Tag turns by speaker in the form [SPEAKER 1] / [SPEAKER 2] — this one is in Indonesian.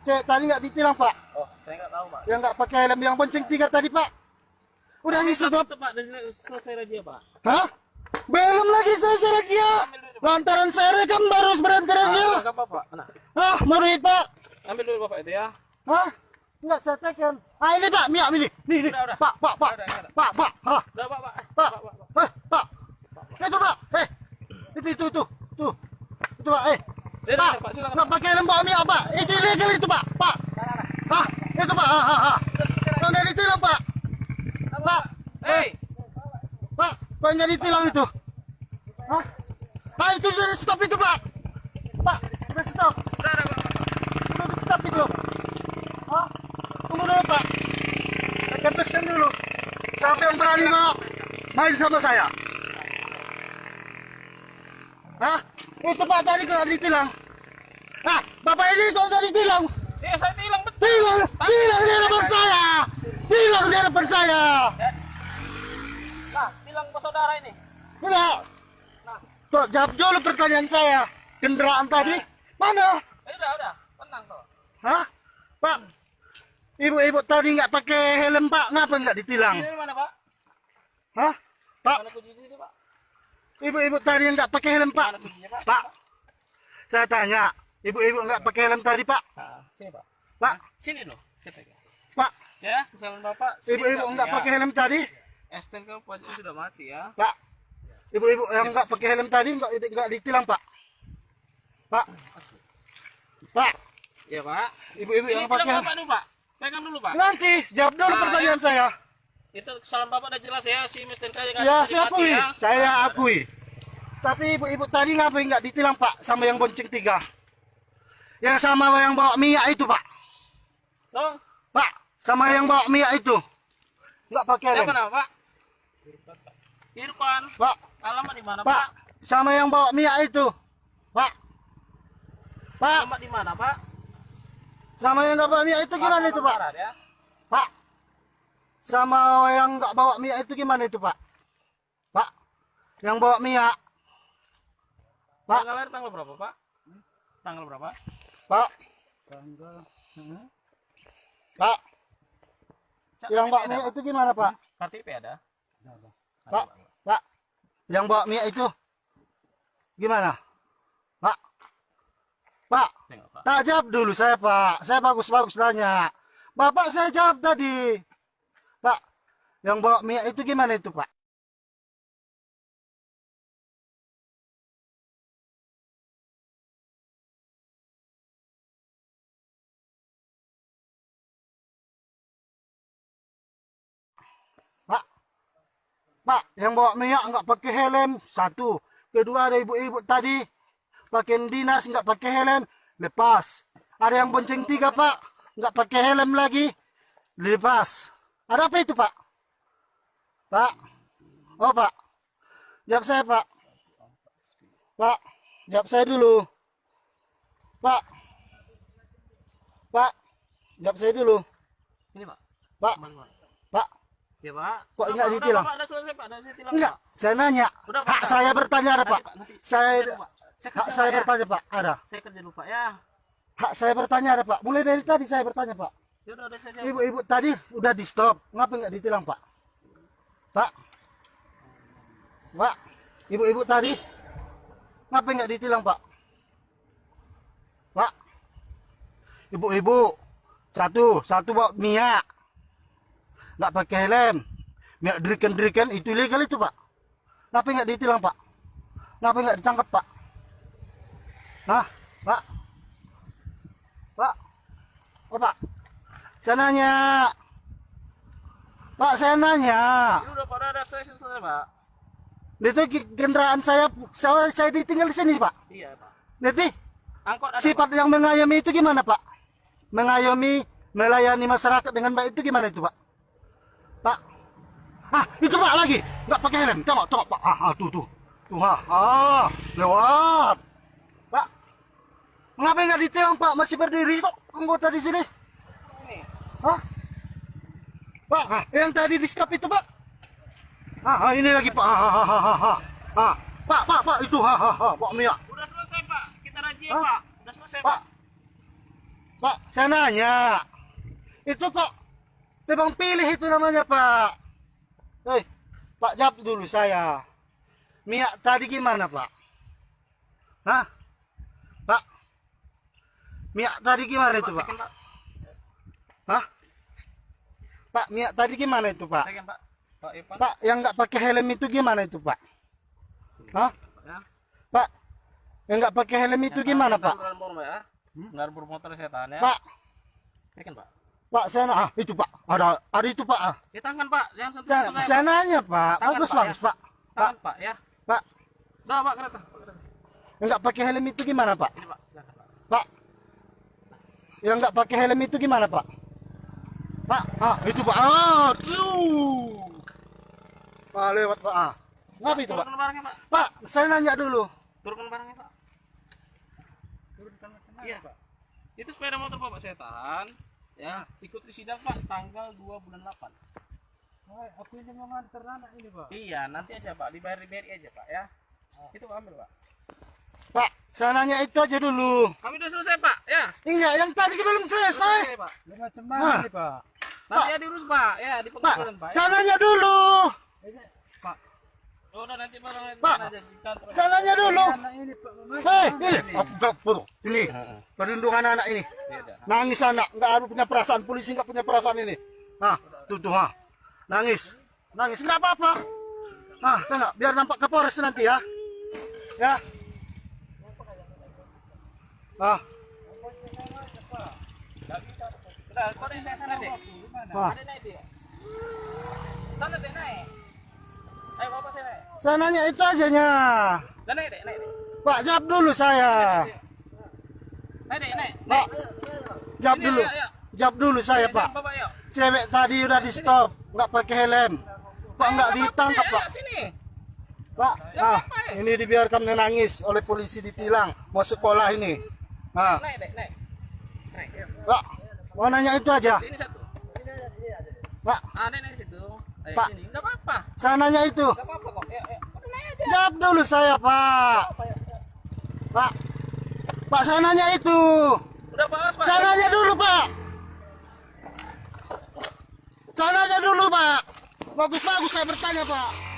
[SPEAKER 1] Cek tadi nggak ditilang Pak.
[SPEAKER 2] Oh, saya nggak tahu, Pak.
[SPEAKER 1] Yang nggak pakai helm yang bonceng tiga tadi Pak. Udah
[SPEAKER 2] Itu,
[SPEAKER 1] stop.
[SPEAKER 2] Pak, selesai razia, Pak.
[SPEAKER 1] Hah? Belum lagi saya razia. Lantaran saya rekam baru berhenti razia.
[SPEAKER 2] Enggak apa-apa. Nah,
[SPEAKER 1] Hah, murid Pak.
[SPEAKER 2] ambil dulu Bapak itu ya.
[SPEAKER 1] Hah? Enggak saya tekan. Ah ini Pak, Mia ini. Nih, nih. Pak, Pak, Pak. Pak, Pak.
[SPEAKER 2] Pak, Pak.
[SPEAKER 1] Pak,
[SPEAKER 2] Pak, Pak, Pak.
[SPEAKER 1] eh, Pak, itu Pak, eh, itu itu itu, tuh, itu Pak, eh,
[SPEAKER 2] Ya,
[SPEAKER 1] Pak,
[SPEAKER 2] udah, Pak, silakan.
[SPEAKER 1] Mia Pak, itu ilegal itu Pak, Pak, ah, itu Pak, ah, ah, ah, nggak ditilang Pak, Pak,
[SPEAKER 2] Hei,
[SPEAKER 1] Pak, kok nggak ditilang itu, ah, ah itu sudah stop itu Pak, Pak, sudah stop,
[SPEAKER 2] udah, udah, Pak.
[SPEAKER 1] sudah stop itu, ah, tunggu dulu Pak, saya kempeskan dulu, siapa yang berani Pak, main sama saya. Hah? Itu Pak tadi kok ditilang. Ah, Bapak ini kok nggak ditilang?
[SPEAKER 2] Ya, saya bilang betul.
[SPEAKER 1] Tilang, tilang di depan saya. Tilang di depan saya.
[SPEAKER 2] Nah, bilang ke saudara ini.
[SPEAKER 1] Enggak. Kok jawab dulu pertanyaan saya. Kendaraan tadi mana?
[SPEAKER 2] Eh, udah, udah. Tenang, toh.
[SPEAKER 1] Hah? Pak, ibu-ibu tadi nggak pakai helm Pak, ngapa nggak ditilang?
[SPEAKER 2] Ini mana, Pak?
[SPEAKER 1] Hah? Pak, ibu-ibu tadi nggak pakai helm Pak?
[SPEAKER 2] Pak,
[SPEAKER 1] saya tanya, ibu-ibu nggak pakai helm tadi Pak?
[SPEAKER 2] Nah, sini, Pak.
[SPEAKER 1] Pak,
[SPEAKER 2] Sini loh, pegang.
[SPEAKER 1] Pak,
[SPEAKER 2] Ya, kesalahan Bapak.
[SPEAKER 1] Ibu-ibu nggak
[SPEAKER 2] ya.
[SPEAKER 1] pakai helm tadi?
[SPEAKER 2] STNK pojok sudah mati ya.
[SPEAKER 1] Pak, ibu-ibu yang nggak pakai helm tadi nggak nggak ditilang Pak. Pak, Pak,
[SPEAKER 2] Ya, Pak.
[SPEAKER 1] ibu-ibu yang pakai
[SPEAKER 2] Bapak dulu, Pak. Pegang dulu, Pak.
[SPEAKER 1] nanti jawab dulu
[SPEAKER 2] Nah,
[SPEAKER 1] pertanyaan saya.
[SPEAKER 2] Itu kesalahan Bapak udah jelas ya, si Mr. K yang
[SPEAKER 1] Ya, saya akui,
[SPEAKER 2] ya.
[SPEAKER 1] saya akui. Tapi ibu-ibu tadi ngapain nggak ditilang Pak sama yang bonceng tiga? Yang sama yang bawa minyak itu Pak.
[SPEAKER 2] Tuh,
[SPEAKER 1] Pak, sama yang bawa minyak itu. Nggak pakai helm.
[SPEAKER 2] siapa nama, Pak? Irfan.
[SPEAKER 1] Pak,
[SPEAKER 2] Alamat di mana,
[SPEAKER 1] Pak,
[SPEAKER 2] Pak?
[SPEAKER 1] sama yang bawa minyak itu. Pak. Pak,
[SPEAKER 2] Alamat di mana, Pak?
[SPEAKER 1] sama yang nggak bawa minyak itu gimana itu Pak?
[SPEAKER 2] Barat, ya.
[SPEAKER 1] Pak, sama yang nggak bawa minyak itu gimana itu Pak? Pak, yang bawa minyak. Pak.
[SPEAKER 2] Tanggal lahir tanggal berapa, Pak? Tanggal berapa?
[SPEAKER 1] Pak, Pak,
[SPEAKER 2] Cak,
[SPEAKER 1] yang bawa
[SPEAKER 2] ada, Pak?
[SPEAKER 1] itu gimana Pak?
[SPEAKER 2] KTP ada?
[SPEAKER 1] Pak, Pak, yang bawa minyak itu gimana? Pak, Pak,
[SPEAKER 2] Tengok, Pak.
[SPEAKER 1] tak jawab dulu saya Pak, saya bagus-bagus nanya. Bapak saya jawab tadi. Pak, yang bawa minyak itu gimana itu? Pak, Pak, yang bawa minyak nggak pakai helm satu. Kedua ada ibu-ibu tadi pakai dinas nggak pakai helm lepas. Ada yang bonceng tiga Pak nggak pakai helm lagi lepas. Ada apa itu Pak? Pak, oh Pak, jawab saya Pak. Pak, jawab saya dulu. Pak, Pak, jawab saya dulu.
[SPEAKER 2] Ini, Pak.
[SPEAKER 1] Pak,
[SPEAKER 2] Kembali, Pak.
[SPEAKER 1] Pak,
[SPEAKER 2] Ya, Pak.
[SPEAKER 1] Kok
[SPEAKER 2] Udah,
[SPEAKER 1] nggak
[SPEAKER 2] Pak,
[SPEAKER 1] ditilang?
[SPEAKER 2] Pak, udah selesai, Pak. Udah ditilang,
[SPEAKER 1] enggak,
[SPEAKER 2] Pak.
[SPEAKER 1] saya nanya.
[SPEAKER 2] Udah, Pak.
[SPEAKER 1] Hak saya bertanya ada Pak.
[SPEAKER 2] Nanti.
[SPEAKER 1] Saya hak saya
[SPEAKER 2] ya.
[SPEAKER 1] bertanya Pak, ada.
[SPEAKER 2] Saya kerja dulu, Pak, ya.
[SPEAKER 1] Hak saya bertanya ada Pak. Mulai dari tadi saya bertanya Pak.
[SPEAKER 2] Ya.
[SPEAKER 1] Ibu-ibu tadi udah di stop. Ngapa nggak ditilang Pak? Pak, Pak, ibu-ibu tadi ngapa nggak ditilang Pak? Pak, ibu-ibu satu satu bawa minyak nggak pakai helm minyak deriken deriken itu ilegal itu Pak. Ngapa nggak ditilang Pak? Ngapa nggak ditangkap Pak? Hah, Pak? Pak, oh Pak, saya nanya. Pak, saya nanya.
[SPEAKER 2] Ini udah, udah selesai, selesai, Pak.
[SPEAKER 1] Itu ki- kendaraan saya, saya, saya ditinggal di sini, Pak.
[SPEAKER 2] Iya, Pak.
[SPEAKER 1] Nanti
[SPEAKER 2] Angkot ada,
[SPEAKER 1] sifat yang mengayomi itu gimana, Pak? Mengayomi, melayani masyarakat dengan baik itu gimana itu, Pak? Pak. Ah, itu Pak lagi. Nggak pakai helm. Tengok, tengok, Pak. Ah, ah, tuh, tuh. Tuh, ah, ah, lewat. Pak. Kenapa nggak ditilang, Pak? Masih berdiri kok anggota di sini.
[SPEAKER 2] Ini.
[SPEAKER 1] Hah? Pak, ah, yang tadi di stop itu, Pak. Ah, ah, ini lagi, Pak. Ah, ah, ah, ah, ah. Ah, Pak, Pak, Pak, itu, ha, ha, ha, Pak Mia.
[SPEAKER 2] Udah selesai, Pak. Kita
[SPEAKER 1] Hah?
[SPEAKER 2] Pak. Udah selesai,
[SPEAKER 1] Pak.
[SPEAKER 2] Pak.
[SPEAKER 1] Pak, saya nanya. Itu kok tebang pilih itu namanya, Pak. Hei, Pak jawab dulu saya. Mia tadi gimana, Pak? Hah? Pak? Mia tadi gimana itu, Pak?
[SPEAKER 2] Pak.
[SPEAKER 1] Hah? Pak, Mia tadi gimana itu, Pak?
[SPEAKER 2] Pak. Pak.
[SPEAKER 1] Pak, yang nggak pakai helm itu gimana itu, Pak? Hah?
[SPEAKER 2] Ya.
[SPEAKER 1] Pak, yang nggak pakai helm itu gimana, Pak?
[SPEAKER 2] Beneran bermotor ya? Beneran bermotor setan ya.
[SPEAKER 1] Pak,
[SPEAKER 2] Tekan, Pak.
[SPEAKER 1] Pak, saya na- ah, itu Pak, ada, ada itu Pak. Ah.
[SPEAKER 2] Ya tangan, Pak. Jangan sentuh
[SPEAKER 1] Saya, saya nanya Pak,
[SPEAKER 2] Tangan,
[SPEAKER 1] bagus
[SPEAKER 2] Pak,
[SPEAKER 1] bagus
[SPEAKER 2] ya.
[SPEAKER 1] Pak. Pak,
[SPEAKER 2] Tangan, Pak, ya.
[SPEAKER 1] Pak,
[SPEAKER 2] Udah, Pak, kereta. Pak, kereta.
[SPEAKER 1] yang nggak pakai helm itu gimana Pak?
[SPEAKER 2] Ini, Pak. Silakan, Pak.
[SPEAKER 1] Pak, yang nggak pakai helm itu gimana Pak? Pak, ah itu Pak, ah, tuh. Pak lewat Pak, ah. Ngapa itu Pak?
[SPEAKER 2] Barangnya, Pak.
[SPEAKER 1] Pak, saya nanya dulu.
[SPEAKER 2] Turunkan barangnya, Pak. Turunkan Iya, Pak. Itu sepeda motor Bapak saya tahan. Ya, ikuti sidang Pak tanggal 2 bulan 8.
[SPEAKER 3] aku ini mau nganter anak ini pak
[SPEAKER 2] Iya, nanti aja Pak, dibayar dibayar aja Pak ya. Itu ambil Pak.
[SPEAKER 1] Pak, saya nanya itu aja dulu.
[SPEAKER 2] Kami udah selesai Pak, ya.
[SPEAKER 1] Enggak, yang tadi belum selesai.
[SPEAKER 2] Selesai Pak.
[SPEAKER 3] Mana
[SPEAKER 1] Hah?
[SPEAKER 3] nih pak
[SPEAKER 2] Nanti ya diurus Pak, ya di
[SPEAKER 1] Pak,
[SPEAKER 2] pengadilan Pak. Ya.
[SPEAKER 1] saya nanya dulu.
[SPEAKER 3] pak
[SPEAKER 2] Oh, udah nanti
[SPEAKER 1] Pak.
[SPEAKER 2] aja di kantor.
[SPEAKER 1] Saya nanya dulu.
[SPEAKER 3] anak ini pak Mas.
[SPEAKER 1] Hei, ini, aku perlu. Ini, perlindungan anak ini. Nangis anak, nggak ada punya perasaan. Polisi nggak punya perasaan ini. Nah, tuh tuh, ha. Nangis, nangis, nggak apa-apa. Ah, tengok, biar nampak ke Polres nanti ya. Ya. Ah,
[SPEAKER 2] Enggak bisa. Udah, kau naik sana deh.
[SPEAKER 1] ah.
[SPEAKER 2] Ada naik dia. Sana deh naik. Ayo Bapak saya naik.
[SPEAKER 1] Saya nanya itu aja nya. Pak, jawab dulu saya.
[SPEAKER 2] Naik deh, naik.
[SPEAKER 1] Pak, jawab dulu. Jawab dulu saya, Pak. Cewek tadi udah di stop, nggak pakai helm. Kok nggak ditangkap, Pak?
[SPEAKER 2] Sini.
[SPEAKER 1] Pak,
[SPEAKER 2] Ya,
[SPEAKER 1] ah,
[SPEAKER 2] apa, ya?
[SPEAKER 1] ini dibiarkan menangis oleh polisi ditilang mau sekolah ini. Nah,
[SPEAKER 2] Naik deh, naik. Naik, yuk.
[SPEAKER 1] Pak, mau nanya itu aja.
[SPEAKER 2] Sini satu.
[SPEAKER 1] Pak,
[SPEAKER 2] Ah, naik naik situ. Ayo,
[SPEAKER 1] Pak.
[SPEAKER 2] sini. Enggak apa-apa.
[SPEAKER 1] saya nanya itu.
[SPEAKER 2] Enggak apa-apa kok. Naik aja.
[SPEAKER 1] Jawab dulu saya, Pak.
[SPEAKER 2] Apa ya?
[SPEAKER 1] Pak, Pak, saya nanya itu.
[SPEAKER 2] Udah Pak.
[SPEAKER 1] Saya nanya dulu, Pak. Saya nanya dulu, Pak. Bagus-bagus saya bertanya, Pak.